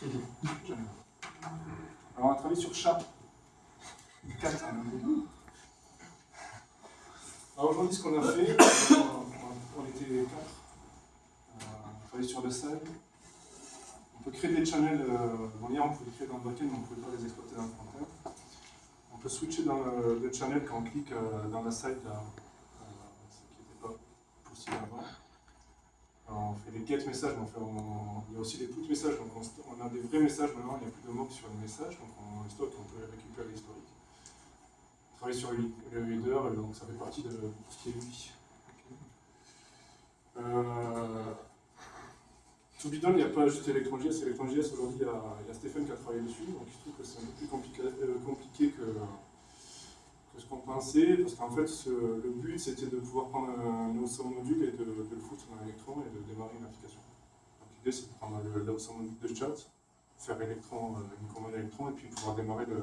Alors on a travaillé sur chat. 4 Alors aujourd'hui ce qu'on a fait, on était 4. On a travaillé sur le site. On peut créer des channels, euh, hier on pouvait les créer dans le backend, mais on ne pouvait pas les exploiter dans le front On peut switcher dans le, channel quand on clique euh, dans la site, là, euh, ce qui n'était pas possible avant on get messages, mais il y a aussi des put messages, donc on, a des vrais messages maintenant, il n'y a plus de mots sur les messages, donc on stocke, on peut récupérer l'historique. On travaille sur le header, donc ça fait partie de tout ce qui est UI. Euh, il n'y a pas juste ElectronJS, ElectronJS aujourd'hui, il, y a Stéphane qui a travaillé dessus, donc il se trouve que c'est un peu plus compliqué, euh, compliqué que, parce qu'en fait, le but, c'était de pouvoir prendre un awesome module et de, le foutre dans Electron et de démarrer une application. L'idée, c'est de prendre l'awesome module de chat, faire Electron, euh, une commande Electron, et puis pouvoir démarrer euh,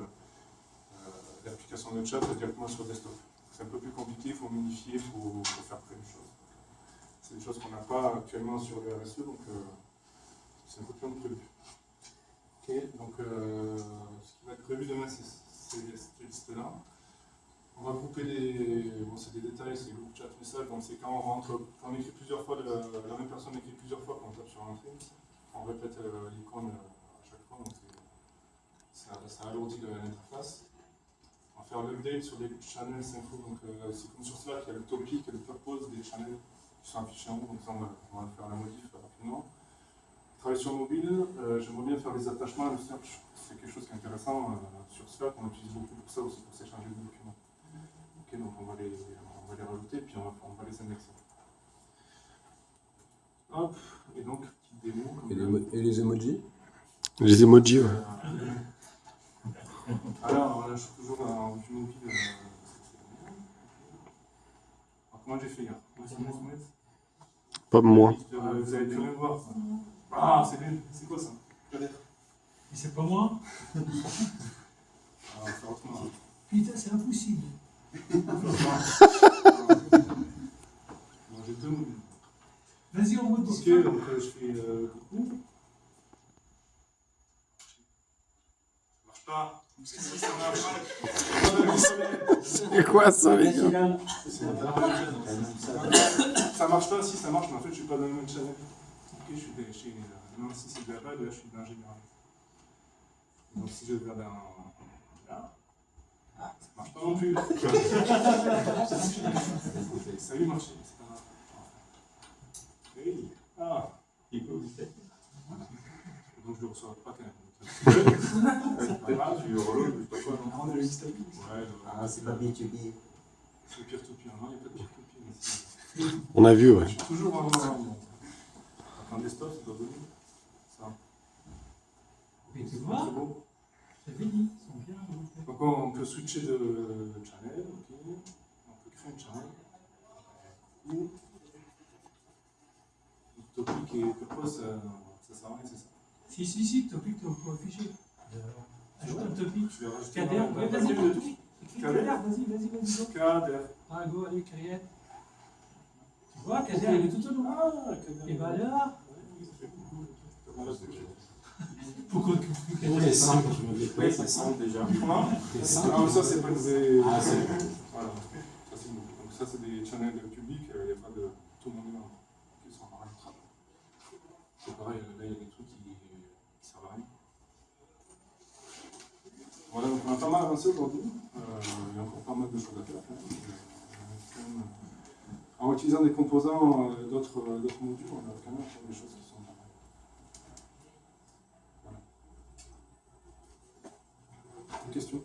l'application de chat directement sur desktop. C'est un peu plus compliqué, il faut modifier, il faut, faire plein de choses. C'est des choses qu'on n'a pas actuellement sur le RSE, donc euh, c'est un peu plus prévu. Ok, donc ce qui va être prévu demain, c'est cette liste-là. On va grouper des. Bon, c'est des détails, c'est groupe chat message, donc c'est quand on rentre, quand on écrit plusieurs fois, la même personne écrit plusieurs fois quand on tape sur entrée, on répète euh, l'icône euh, à chaque fois, donc ça, ça alourdit l'interface. On va faire l'update sur les channels info, donc euh, c'est comme sur Slack, il y a le topic et le purpose des channels qui sont affichés en haut, donc ça on va, faire la modif rapidement. Travailler sur mobile, j'aimerais bien faire des attachements, le search, c'est quelque chose qui est intéressant. sur Slack, on utilise beaucoup pour ça aussi, pour s'échanger des documents donc on va les, on va les rajouter, puis on va, on va les indexer. Hop, et donc, petite démo. Et les, et les, emojis? Les emojis, ouais. Alors, là, je suis toujours en vue mobile. Alors, comment j'ai fait hier? Pas moi. Euh, vous avez pu le voir. Ah, c'est bien. C'est quoi ça? Mais c'est pas moi ah, Putain, c'est impossible. Vas-y, on mode Ok, donc euh, je fais euh, coucou. Ça marche pas. C'est quoi ça, les gars Ça marche pas, si ça marche, mais en fait, je suis pas dans le même channel. Ok, je suis chez. Euh, non, si c'est de la base, là, je suis dans général. Donc, si je vais dans. Là. Ah, ça marche pas non plus. ça a eu marché, c'est pas grave. Hey. Ah, il peut Donc je le reçois pas quand même. c'est pas grave, tu reload, je sais pas quoi. On a le liste Ouais, ah, c'est pas B2B. C'est pire to pire, non, il n'y a pas de pire to pire. On a vu, ouais. Je suis toujours en. Un desktop, c'est pas bon. Ça. Mais tu vois, j'avais dit. Donc on peut switcher de, channel, ok. On peut créer un channel. Ou topic et purpose, ça, ça sert à rien, c'est ça Si, si, si, topic, on peut afficher. Ajoute un topic. Je vais rajouter Kader, ouais, vas-y, vas-y, vas-y, vas-y. Kader. Ah, go, allez, créate. Tu vois, Kader, il est tout au long. Ah, Kader. Et bah là. Pourquoi c'est simple, je me dis Oui, c'est simple déjà. Ah, ça, c'est pas des. Ah, c'est Voilà. Ça, c'est Donc, ça, c'est des channels publics, il n'y a pas de. Tout le monde est là. Qui sont en C'est pareil, là, il y a des trucs qui, qui servent à rien. Voilà, donc on a pas mal avancé aujourd'hui. Euh, il y a encore pas mal de choses à faire. Hein. En utilisant des composants euh, d'autres modules, on a quand même des choses qui sont Une question?